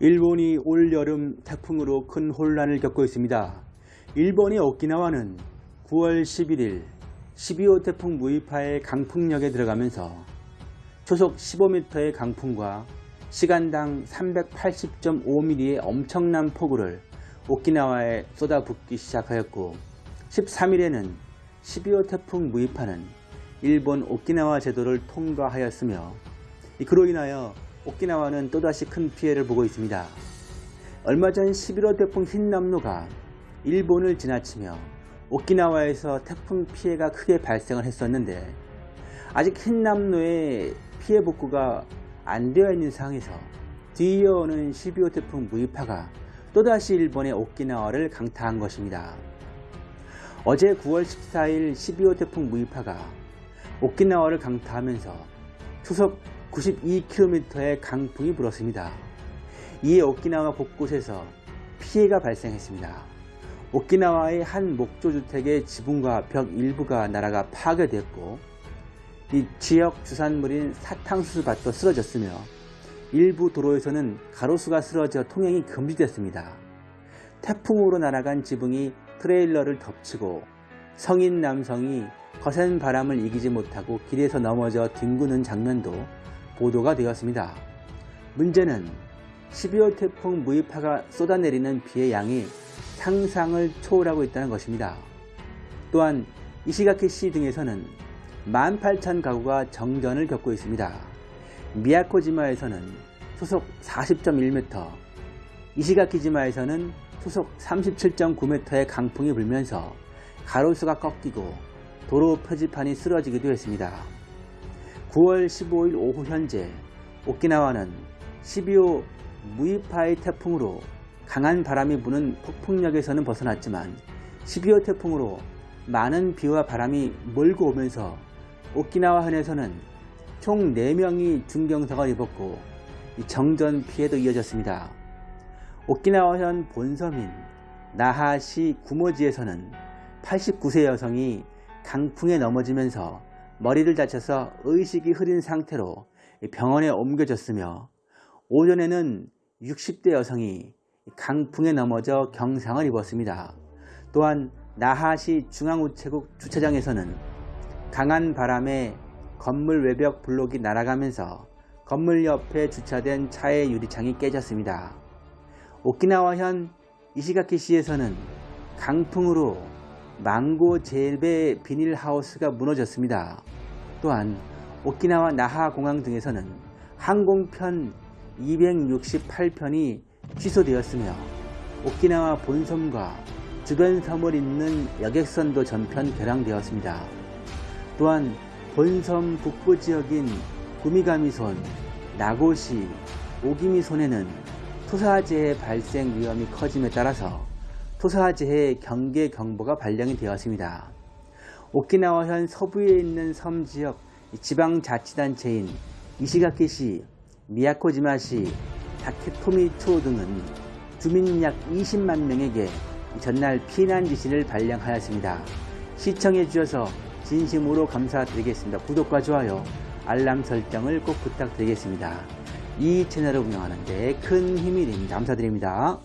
일본이 올여름 태풍으로 큰 혼란을 겪고 있습니다. 일본의 오키나와는 9월 11일 12호 태풍 무이파의 강풍력에 들어가면서 초속 15m의 강풍과 시간당 380.5mm의 엄청난 폭우를 오키나와에 쏟아붓기 시작하였고 13일에는 12호 태풍 무이파는 일본 오키나와 제도를 통과하였으며 그로 인하여 오키나와는 또다시 큰 피해를 보고 있습니다. 얼마 전 11호 태풍 흰남노가 일본을 지나치며 오키나와에서 태풍 피해가 크게 발생을 했었는데 아직 흰남노의 피해 복구가 안 되어 있는 상황에서 뒤이어오는 12호 태풍 무이파가 또다시 일본의 오키나와를 강타한 것입니다. 어제 9월 14일 12호 태풍 무이파가 오키나와를 강타하면서 초속 92km의 강풍이 불었습니다. 이에 오키나와 곳곳에서 피해가 발생했습니다. 오키나와의 한 목조주택의 지붕과 벽 일부가 날아가 파괴됐고 이 지역 주산물인 사탕수수밭도 쓰러졌으며 일부 도로에서는 가로수가 쓰러져 통행이 금지됐습니다. 태풍으로 날아간 지붕이 트레일러를 덮치고 성인 남성이 거센 바람을 이기지 못하고 길에서 넘어져 뒹구는 장면도 보도가 되었습니다. 문제는 12호 태풍 무이파가 쏟아내리는 비의 양이 상상을 초월하고 있다는 것입니다. 또한 이시가키시 등에서는 18,000 가구가 정전을 겪고 있습니다. 미야코지마에서는 소속 40.1m, 이시가키지마에서는 소속 37.9m의 강풍이 불면서 가로수가 꺾이고 도로 표지판이 쓰러지기도 했습니다. 9월 15일 오후 현재 오키나와는 12호 무이파이 태풍으로 강한 바람이 부는 폭풍력에서는 벗어났지만 12호 태풍으로 많은 비와 바람이 몰고 오면서 오키나와 현에서는 총 4명이 중경사가 입었고 정전 피해도 이어졌습니다. 오키나와현 본섬인 나하시 구모지에서는 89세 여성이 강풍에 넘어지면서 머리를 다쳐서 의식이 흐린 상태로 병원에 옮겨졌으며 오전에는 60대 여성이 강풍에 넘어져 경상을 입었습니다. 또한 나하시 중앙우체국 주차장에서는 강한 바람에 건물 외벽 블록이 날아가면서 건물 옆에 주차된 차의 유리창이 깨졌습니다. 오키나와현 이시가키시에서는 강풍으로 망고 젤베 비닐하우스가 무너졌습니다. 또한 오키나와 나하 공항 등에서는 항공편 268편이 취소되었으며 오키나와 본섬과 주변 섬을 잇는 여객선도 전편 결항되었습니다. 또한 본섬 북부 지역인 구미가미손, 나고시, 오기미손에는 토사재해 발생 위험이 커짐에 따라서 토사재해 경계 경보가 발령이 되었습니다. 오키나와현 서부에 있는 섬 지역 지방자치단체인 이시가키시, 미야코지마시, 다케토미초 등은 주민 약 20만 명에게 전날 피난 지시를 발령하였습니다. 시청해 주셔서 진심으로 감사드리겠습니다. 구독과 좋아요, 알람 설정을 꼭 부탁드리겠습니다. 이 채널을 운영하는 데 큰 힘이 됩니다. 감사드립니다.